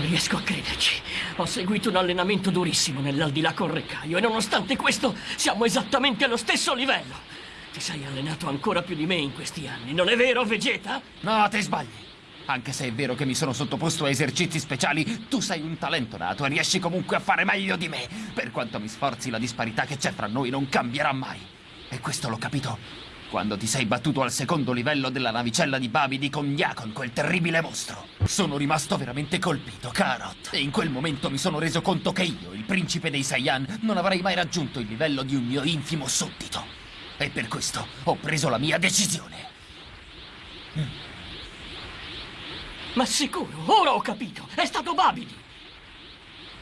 riesco a crederci. Ho seguito un allenamento durissimo nell'aldilà con Reccaio e nonostante questo siamo esattamente allo stesso livello. Ti sei allenato ancora più di me in questi anni, non è vero, Vegeta? No, ti sbagli. Anche se è vero che mi sono sottoposto a esercizi speciali, tu sei un talento nato e riesci comunque a fare meglio di me. Per quanto mi sforzi, la disparità che c'è fra noi non cambierà mai. E questo l'ho capito quando ti sei battuto al secondo livello della navicella di Babidi con Yakon, quel terribile mostro. Sono rimasto veramente colpito, Carot. E in quel momento mi sono reso conto che io, il principe dei Saiyan, non avrei mai raggiunto il livello di un mio infimo suddito. E per questo ho preso la mia decisione. Ma sicuro, ora ho capito. È stato Babidi.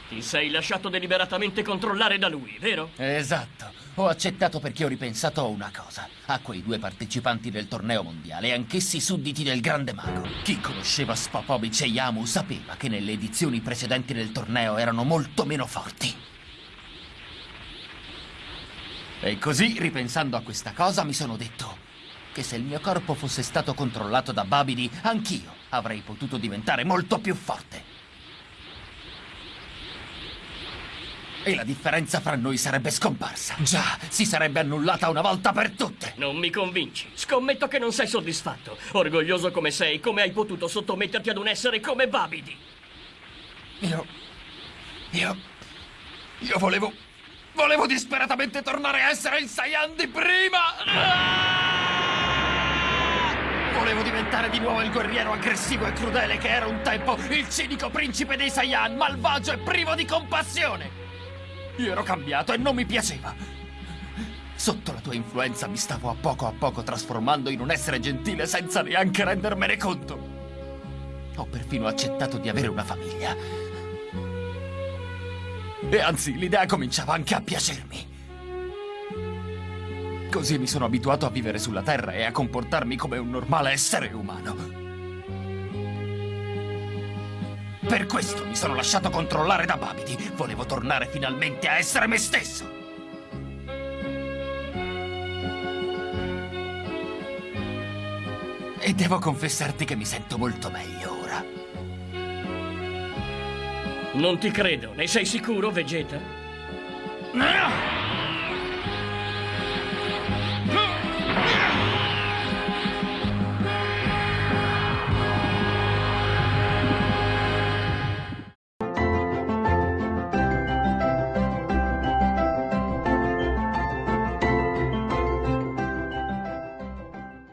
Ti sei lasciato deliberatamente controllare da lui, vero? Esatto. Ho accettato perché ho ripensato a una cosa. A quei due partecipanti del torneo mondiale, anch'essi sudditi del grande mago. Chi conosceva Spapovic e Yamu sapeva che nelle edizioni precedenti del torneo erano molto meno forti. E così, ripensando a questa cosa, mi sono detto che se il mio corpo fosse stato controllato da Babidi, anch'io avrei potuto diventare molto più forte. E la differenza fra noi sarebbe scomparsa. Già, si sarebbe annullata una volta per tutte. Non mi convinci. Scommetto che non sei soddisfatto. Orgoglioso come sei, come hai potuto sottometterti ad un essere come Babidi? Io... Io... Io volevo... Volevo disperatamente tornare a essere il Saiyan di prima! Volevo diventare di nuovo il guerriero aggressivo e crudele che era un tempo, il cinico principe dei Saiyan, malvagio e privo di compassione! Io ero cambiato e non mi piaceva. Sotto la tua influenza mi stavo a poco a poco trasformando in un essere gentile senza neanche rendermene conto. Ho perfino accettato di avere una famiglia. E anzi, l'idea cominciava anche a piacermi. Così mi sono abituato a vivere sulla Terra e a comportarmi come un normale essere umano. Per questo mi sono lasciato controllare da Babidi. Volevo tornare finalmente a essere me stesso. E devo confessarti che mi sento molto meglio ora. Non ti credo. Ne sei sicuro, Vegeta? No!